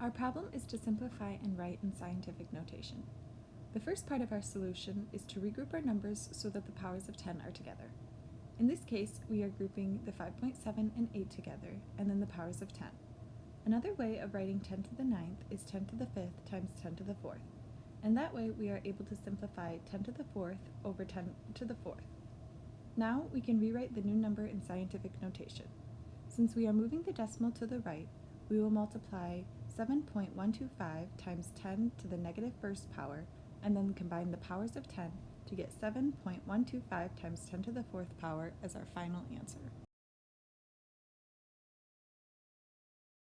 Our problem is to simplify and write in scientific notation. The first part of our solution is to regroup our numbers so that the powers of 10 are together. In this case, we are grouping the 5.7 and 8 together, and then the powers of 10. Another way of writing 10 to the ninth is 10 to the fifth times 10 to the fourth, and that way we are able to simplify 10 to the fourth over 10 to the fourth. Now we can rewrite the new number in scientific notation. Since we are moving the decimal to the right, we will multiply 7.125 times 10 to the negative first power and then combine the powers of 10 to get 7.125 times 10 to the fourth power as our final answer.